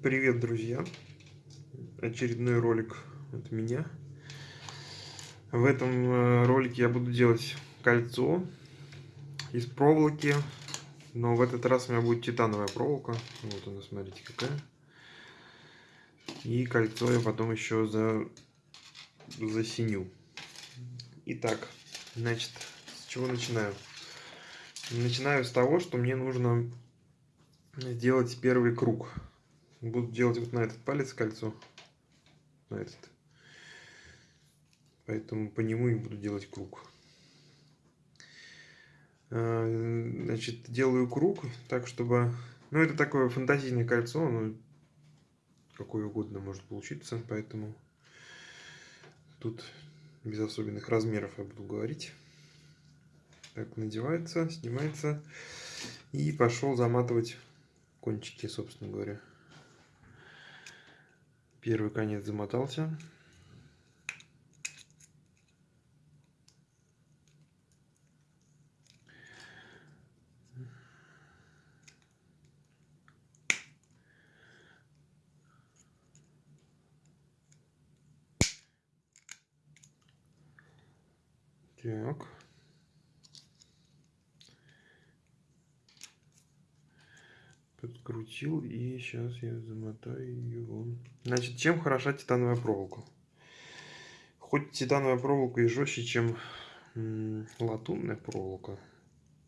Привет, друзья! Очередной ролик от меня. В этом э, ролике я буду делать кольцо из проволоки, но в этот раз у меня будет титановая проволока. Вот она, смотрите, какая. И кольцо я потом еще за засиню. Итак, значит, с чего начинаю? Начинаю с того, что мне нужно сделать первый круг. Буду делать вот на этот палец кольцо. На этот. Поэтому по нему и буду делать круг. А, значит, делаю круг так, чтобы... Ну, это такое фантазийное кольцо, но какое угодно может получиться, поэтому тут без особенных размеров я буду говорить. Так, надевается, снимается и пошел заматывать кончики, собственно говоря. Первый конец замотался. Так. Подкрутил и сейчас я замотаю его. Значит, чем хороша титановая проволока? Хоть титановая проволока и жестче, чем латунная проволока,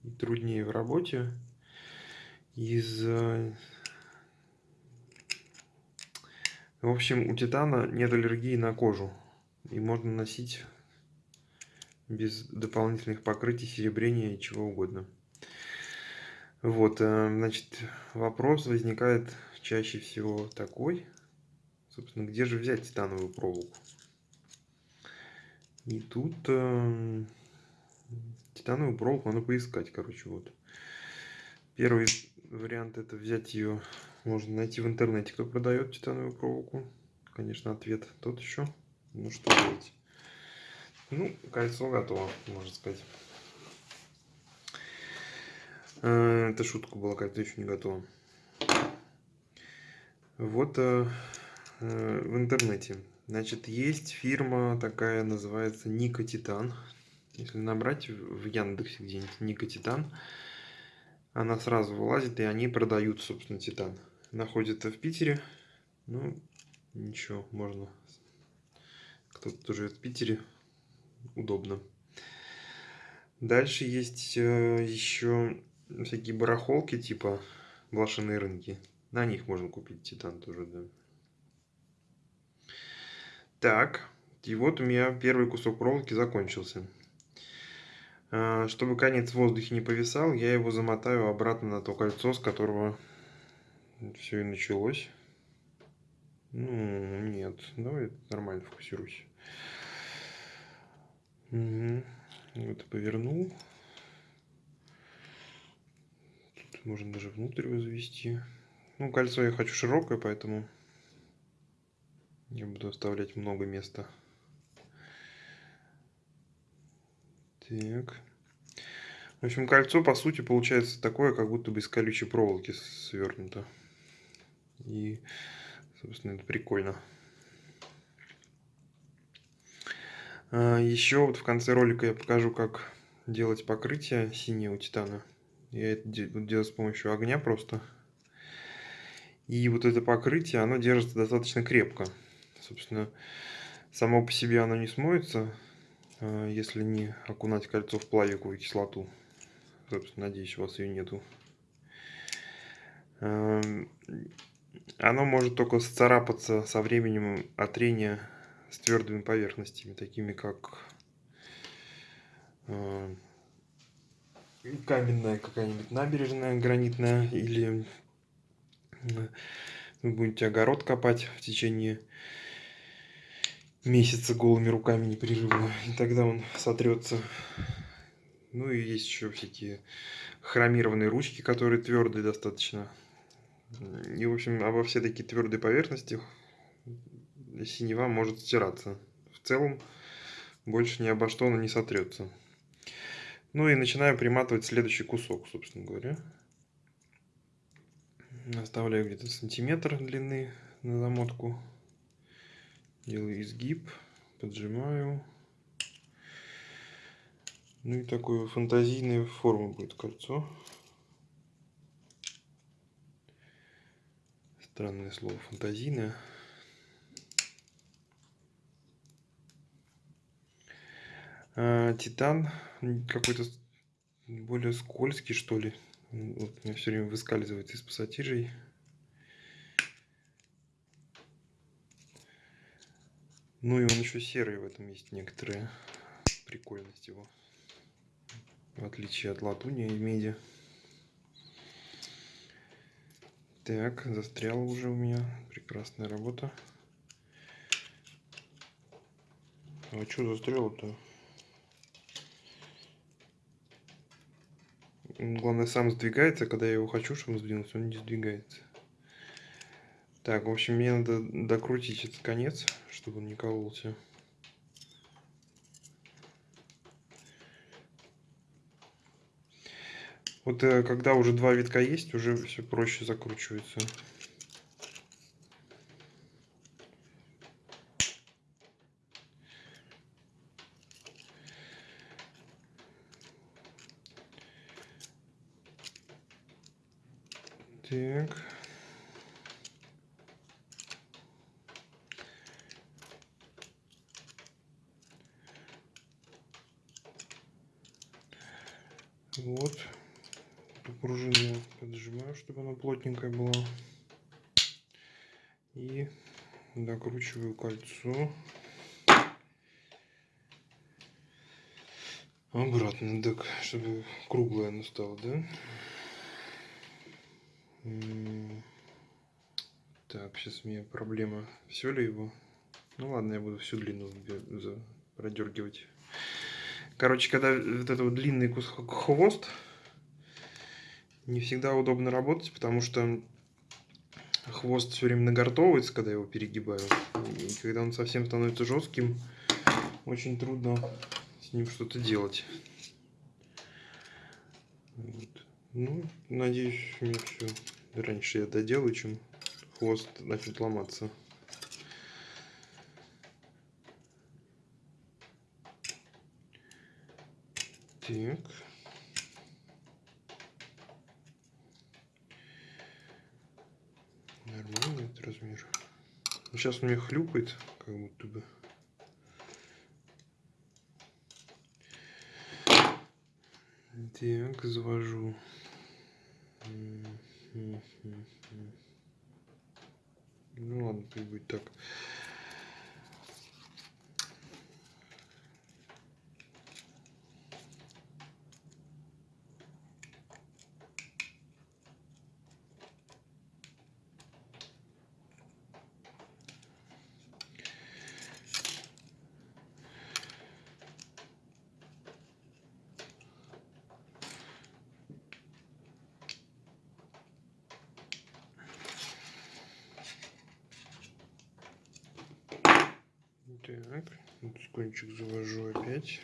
и труднее в работе, из в общем, у титана нет аллергии на кожу. И можно носить без дополнительных покрытий, серебрения и чего угодно. Вот, э, значит, вопрос возникает чаще всего такой, собственно, где же взять титановую проволоку? И тут э, титановую проволоку надо поискать, короче, вот. Первый вариант это взять ее, можно найти в интернете, кто продает титановую проволоку. Конечно, ответ тот еще. Ну, что делать? Ну, кольцо готово, можно сказать. Э, это шутка была, как-то еще не готова. Вот э, э, в интернете. Значит, есть фирма такая, называется Ника Титан. Если набрать в Яндексе где-нибудь Ника Титан, она сразу вылазит, и они продают, собственно, Титан. Находится в Питере. Ну, ничего, можно. Кто-то живет в Питере. Удобно. Дальше есть еще всякие барахолки, типа блошиные рынки. На них можно купить титан тоже, да. Так, и вот у меня первый кусок проволоки закончился. А, чтобы конец в воздухе не повисал, я его замотаю обратно на то кольцо, с которого все и началось. Ну, нет, давай нормально фокусируйся. Угу. Вот повернул можно даже внутрь возвести. Ну, кольцо я хочу широкое, поэтому я буду оставлять много места. Так. В общем, кольцо, по сути, получается такое, как будто бы из колючей проволоки свернуто. И, собственно, это прикольно. А, Еще вот в конце ролика я покажу, как делать покрытие синего титана. Я это делаю с помощью огня просто. И вот это покрытие, оно держится достаточно крепко. Собственно, само по себе оно не смоется, а, если не окунать кольцо в плавиковую кислоту. Собственно, надеюсь, у вас ее нету. Оно может только сцарапаться со временем от трения с твердыми поверхностями, такими как а, каменная какая-нибудь набережная гранитная или вы будете огород копать в течение месяца голыми руками непрерывно, и тогда он сотрется. Ну и есть еще всякие хромированные ручки, которые твердые достаточно. И, в общем, обо все такие твердые поверхности синева может стираться. В целом, больше ни обо что она не сотрется. Ну и начинаю приматывать следующий кусок, собственно говоря. Оставляю где-то сантиметр длины на замотку. Делаю изгиб, поджимаю. Ну и такой фантазийной формы будет кольцо. Странное слово фантазийное. А, титан какой-то более скользкий, что ли. Вот у меня все время выскальзывает из пассатижей. Ну и он еще серый в этом есть некоторая прикольность его. В отличие от латуни и меди. Так, застрял уже у меня. Прекрасная работа. А что Главное, сам сдвигается, когда я его хочу, чтобы он сдвинулся, он не сдвигается. Так, в общем, мне надо докрутить этот конец, чтобы он не кололся. Вот э, когда уже два витка есть, уже все проще закручивается. Так. Вот. Эту пружину я поджимаю, чтобы она плотненькая была. И докручиваю кольцо. Обратно, так, чтобы круглое оно стало, да? Так, сейчас у меня проблема. Все ли его? Ну ладно, я буду всю длину продергивать. Короче, когда вот этот вот длинный хвост, не всегда удобно работать, потому что хвост все время нагортовывается, когда я его перегибаю. И когда он совсем становится жестким, очень трудно с ним что-то делать. Вот. Ну, надеюсь, у меня все раньше я доделаю, чем хвост начнет ломаться. Так. Сейчас у меня хлюпает, как будто бы. Так, завожу. Ну ладно, пусть будет так. Так, вот кончик завожу опять.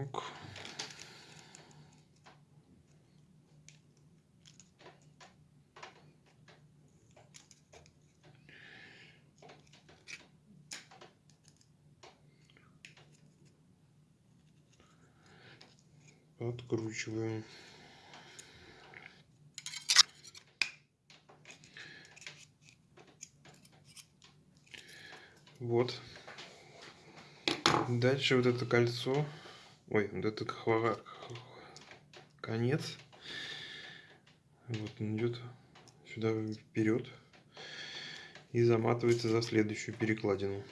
Так. Откручиваем. Вот. Дальше вот это кольцо Ой, вот это конец. Вот он идет сюда вперед и заматывается за следующую перекладину.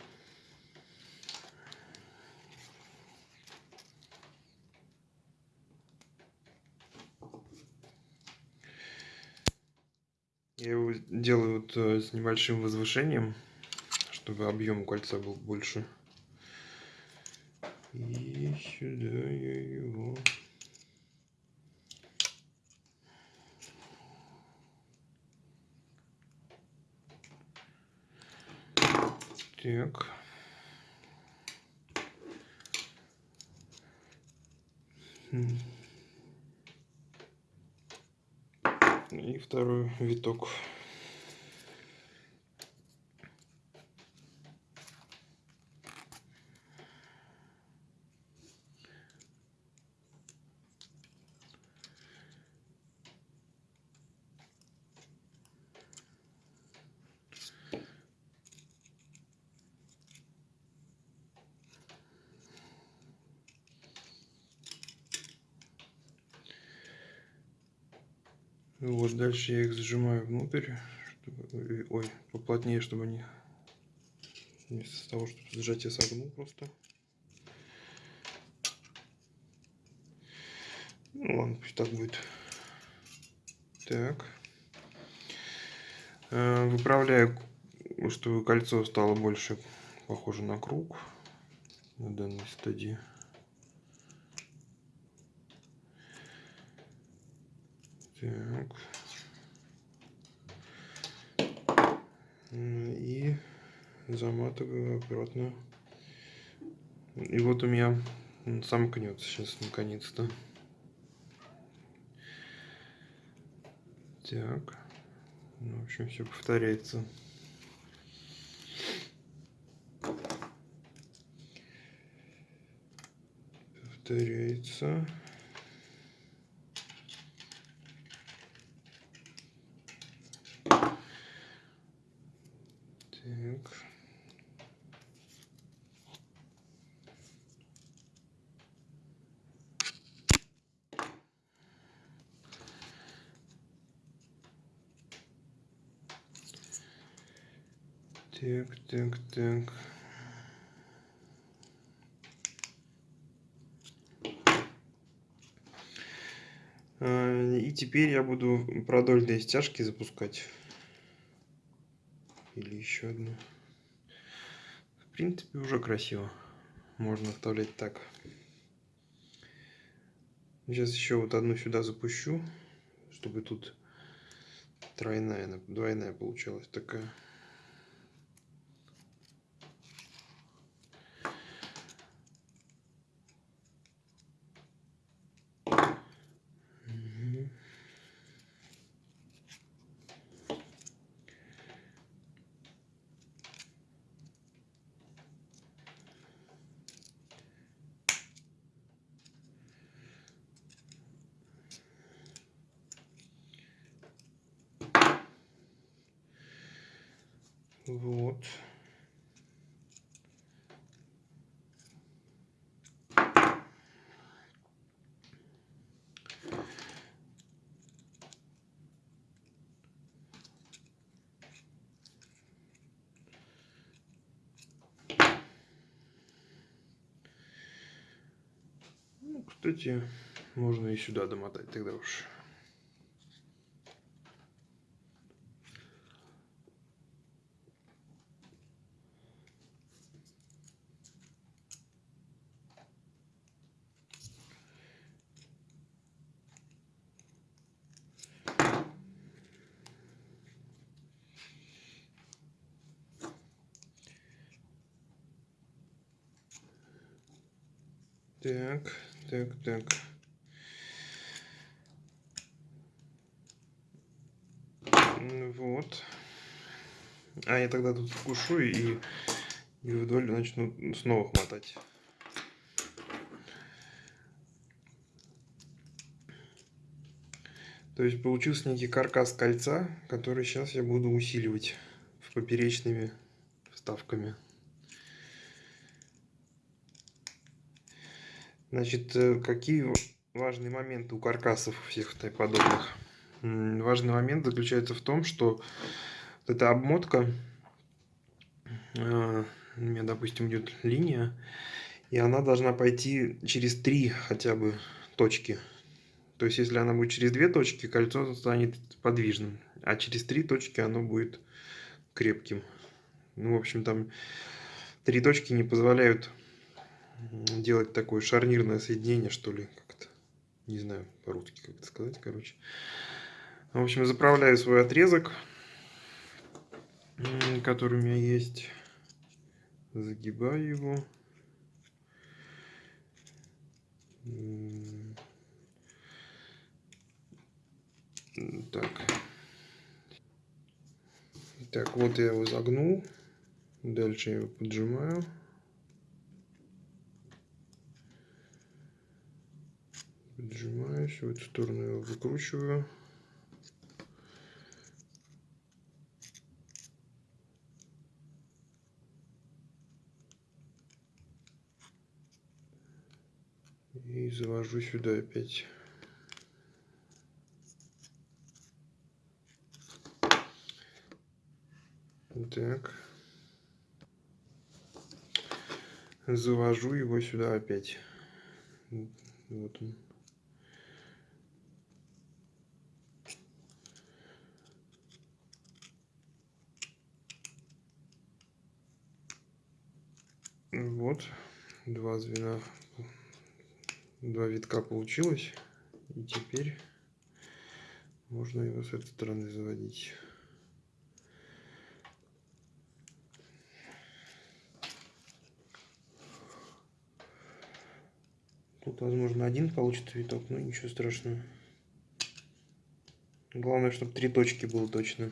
Я его делаю вот э, с небольшим возвышением, чтобы объем кольца был больше. И сюда я его... Так. И второй виток. Вот дальше я их зажимаю внутрь, чтобы, ой, поплотнее, чтобы они вместо того, чтобы сжать, я согну просто. Ну ладно, пусть так будет. Так. Э, выправляю, чтобы кольцо стало больше похоже на круг на данной стадии. Так. И заматываю обратно. И вот у меня сомкнется сейчас наконец-то. Так. Ну, в общем, все повторяется. Повторяется. Так, так, так. И теперь я буду продольные стяжки запускать. Или еще одну. В принципе, уже красиво. Можно оставлять так. Сейчас еще вот одну сюда запущу, чтобы тут тройная, двойная получалась такая. Вот. Ну, кстати, можно и сюда домотать тогда уж. Так, так, так. Вот. А я тогда тут вкушу и, и вдоль начну снова хватать. То есть получился некий каркас кольца, который сейчас я буду усиливать поперечными вставками. Значит, э, какие важные моменты у каркасов всех подобных? Важный момент заключается в том, что вот эта обмотка, э, у меня, допустим, идет линия, и она должна пойти через три хотя бы точки. То есть, если она будет через две точки, кольцо станет подвижным, а через три точки оно будет крепким. Ну, в общем, там три точки не позволяют делать такое шарнирное соединение, что ли, как-то. Не знаю по-русски, как это сказать, короче. В общем, заправляю свой отрезок, который у меня есть. Загибаю его. Так. Так, вот я его загнул. Дальше я его поджимаю. Поджимаюсь, в эту сторону его выкручиваю. И завожу сюда опять. Так. Завожу его сюда опять. Вот он. Вот, два звена, два витка получилось. И теперь можно его с этой стороны заводить. Тут, возможно, один получится виток, но ничего страшного. Главное, чтобы три точки было точно.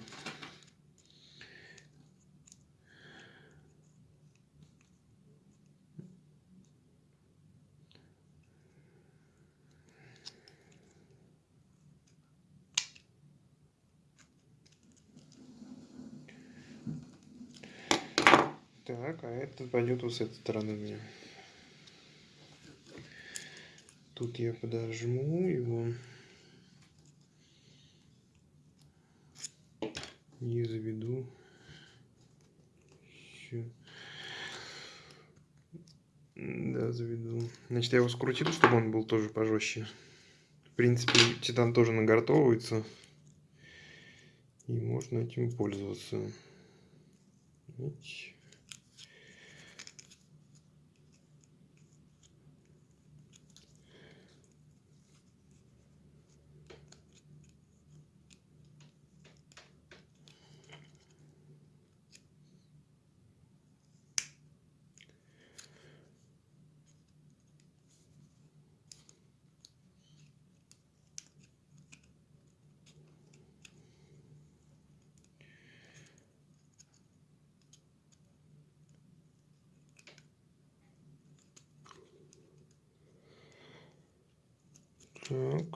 Так, а это пойдет вот с этой стороны у меня. Тут я подожму его. И заведу. Еще. Да, заведу. Значит, я его скрутил, чтобы он был тоже пожестче. В принципе, титан тоже нагортовывается. И можно этим пользоваться. Видите? Так.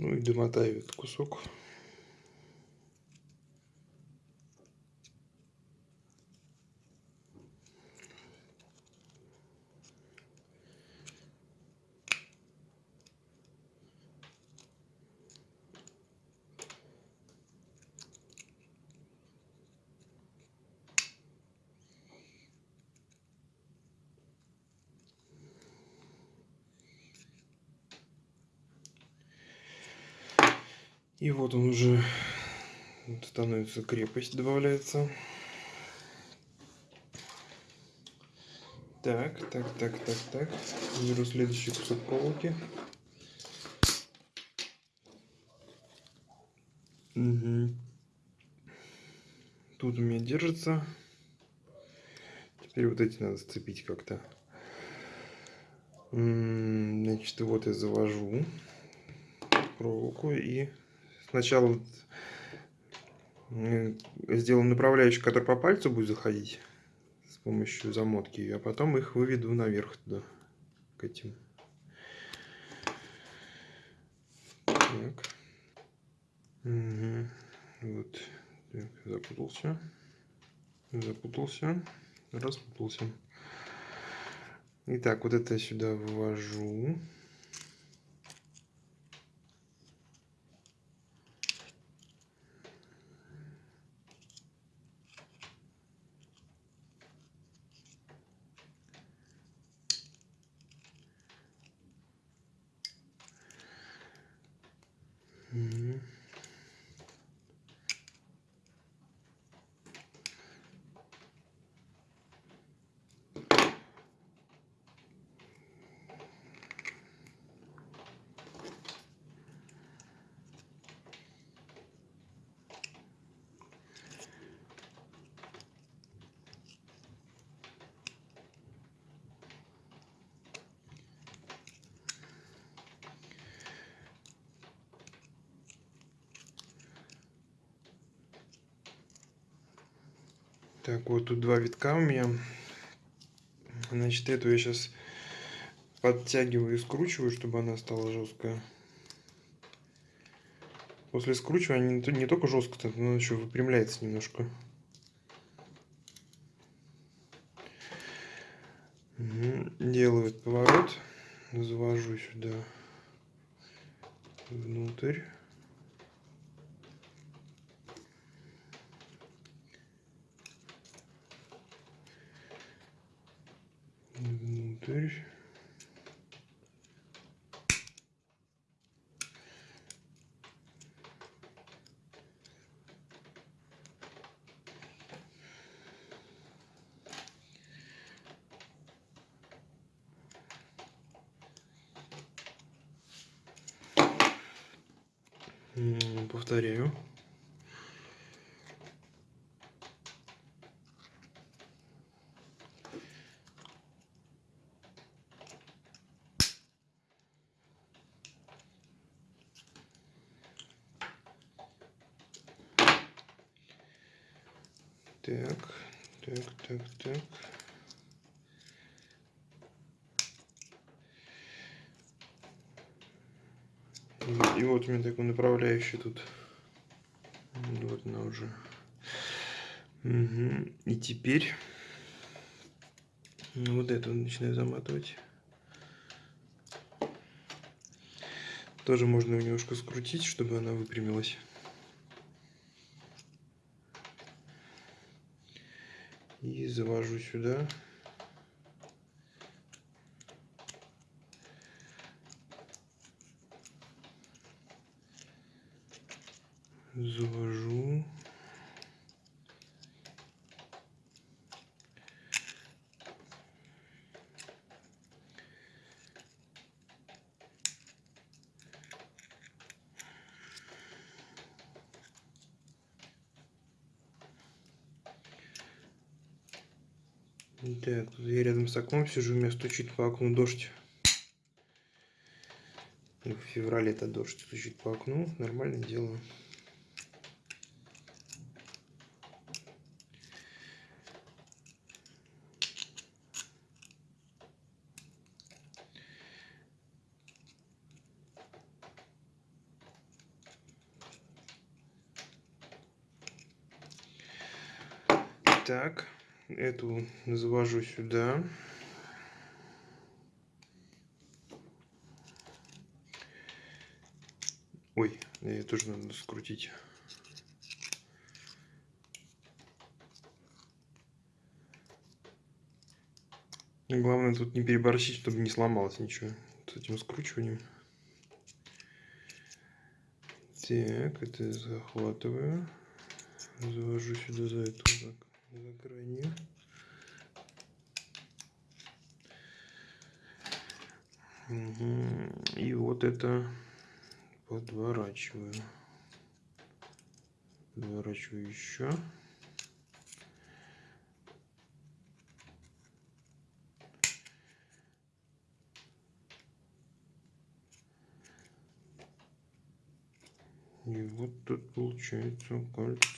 Ну и домотаю этот кусок. И вот он уже становится крепость, добавляется. Так, так, так, так, так. Беру следующий кусок проволоки. Угу. Тут у меня держится. Теперь вот эти надо сцепить как-то. Значит, вот я завожу проволоку и сначала сделаем направляющий, который по пальцу будет заходить с помощью замотки, а потом их выведу наверх туда, к этим. Так. Угу. Вот. Так, запутался. Запутался. Распутался. Итак, вот это сюда ввожу. Так, вот тут два витка у меня. Значит, эту я сейчас подтягиваю и скручиваю, чтобы она стала жесткая. После скручивания не, то- не только жестко, но еще выпрямляется немножко. Делаю поворот, завожу сюда внутрь. Внутрь. Так, так, так, так. И, вот у меня такой направляющий тут. Вот она уже. Мгм. И теперь вот это начинаю заматывать. Тоже можно ее немножко скрутить, чтобы она выпрямилась. И завожу сюда. Завожу. С окном сижу, у меня стучит по окну дождь. Ну, В феврале это дождь стучит по окну, нормальное дело. Так, эту завожу сюда. Ой, ее тоже надо скрутить. Главное тут не переборщить, чтобы не сломалось ничего с этим скручиванием. Так, это захватываю. Завожу сюда за эту за, крайнюю. Мгм. И вот это подворачиваю. Подворачиваю еще. И вот тут получается кольцо.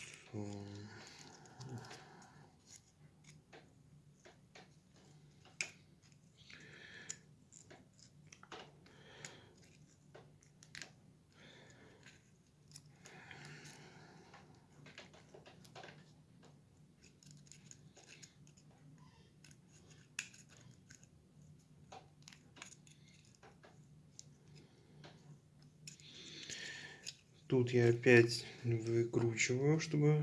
Тут я опять выкручиваю, чтобы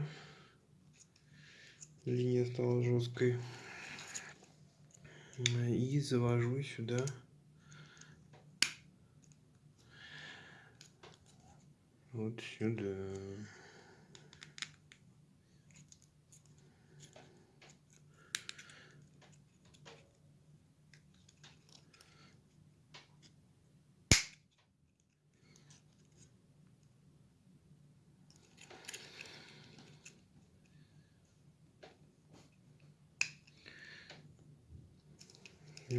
линия стала жесткой. И завожу сюда вот сюда.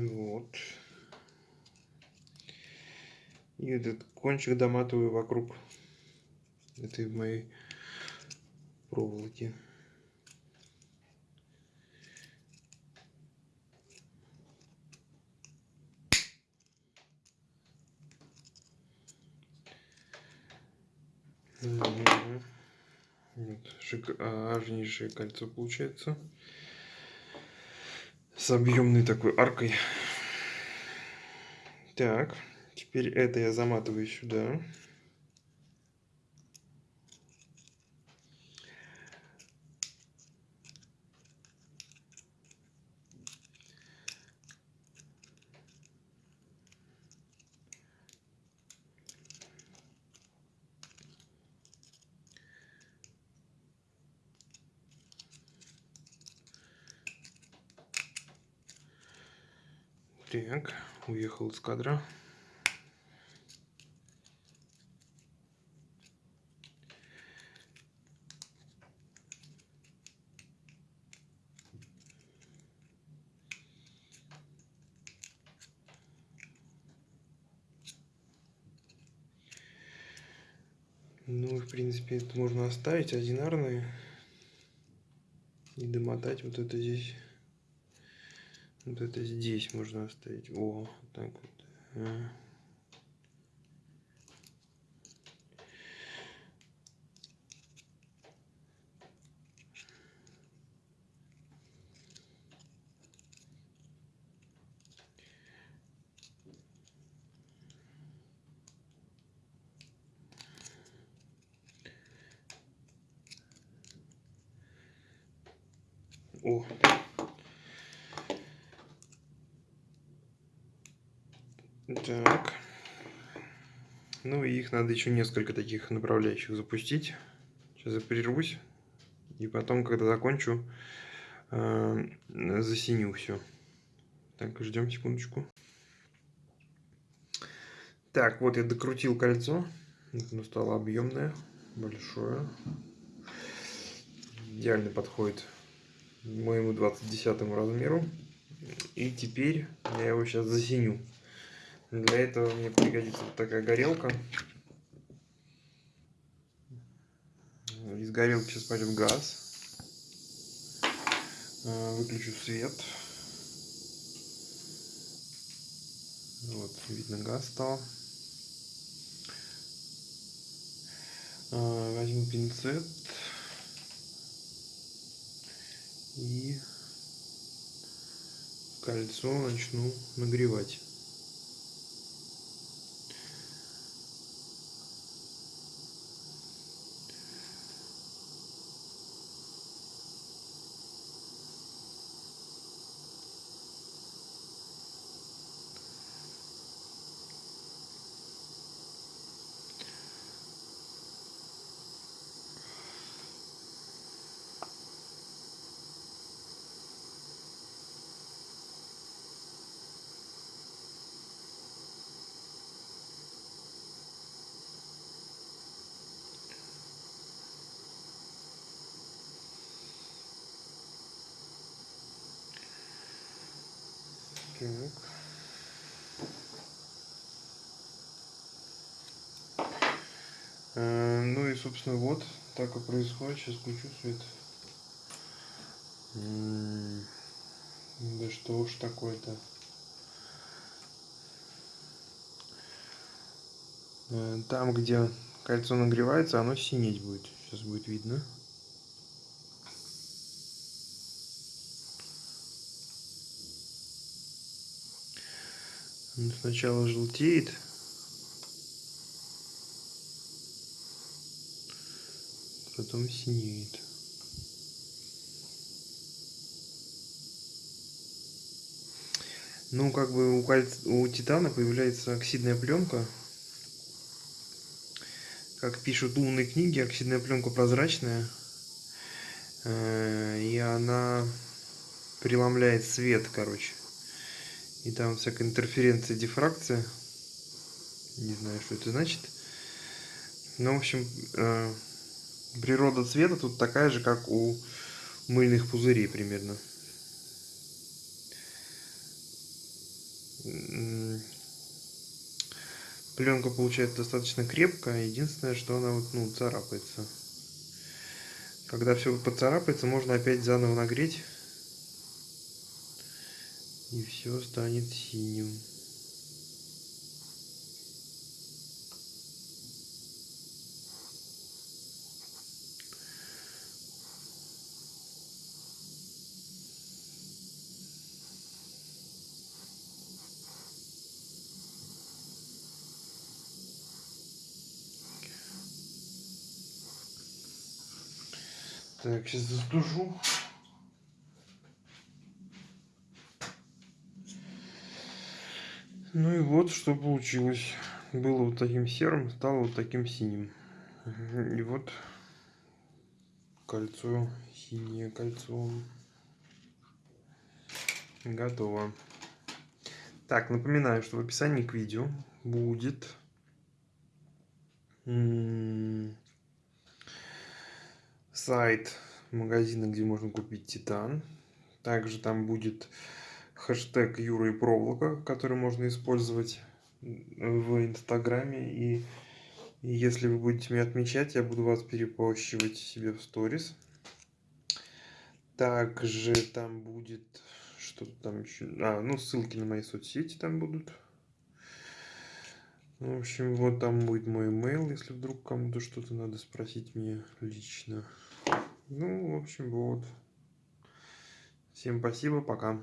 Вот. И этот кончик доматываю вокруг этой моей проволоки. Вот, шикарнейшее кольцо получается с объемной такой аркой. Так, теперь это я заматываю сюда. Так, уехал из кадра. Ну, в принципе, это можно оставить одинарные и домотать вот это здесь. Вот это здесь можно оставить. О, так вот. О, Так. Ну и их надо еще несколько таких направляющих запустить. Сейчас я прервусь. И потом, когда закончу, э, засиню все. Так, ждем секундочку. Так, вот я докрутил кольцо. Оно стало объемное, большое. Идеально подходит моему 20 размеру. И теперь я его сейчас засиню. Для этого мне пригодится вот такая горелка. Из горелки сейчас пойдет газ. А, выключу свет. Вот, видно, газ стал. А, возьму пинцет. И кольцо начну нагревать. Так. Э, ну и, собственно, вот так и происходит. Сейчас включу свет. Да что уж такое-то. Э, там, где кольцо нагревается, оно синеть будет. Сейчас будет видно. Сначала желтеет. Потом синеет. Ну, как бы у, кольц... у титана появляется оксидная пленка, как пишут умные книги, оксидная пленка прозрачная, э, и она преломляет свет, короче. И там всякая интерференция, дифракция. Не знаю, что это значит. Ну, в общем, э, природа цвета тут такая же, как у мыльных пузырей примерно. Пленка получается достаточно крепкая. Единственное, что она вот, ну, царапается. Когда все поцарапается, можно опять заново нагреть. И все станет синим. Так, сейчас застужу. Ну и вот что получилось. Было вот таким серым, стало вот таким синим. И вот кольцо, синее кольцо. Готово. Так, напоминаю, что в описании к видео будет сайт магазина, где можно купить титан. Также там будет хэштег Юра и проволока, который можно использовать в Инстаграме. И, если вы будете меня отмечать, я буду вас перепощивать себе в сторис. Также там будет что-то там еще. А, ну ссылки на мои соцсети там будут. В общем, вот там будет мой email, если вдруг кому-то что-то надо спросить мне лично. Ну, в общем, вот. Всем спасибо, пока.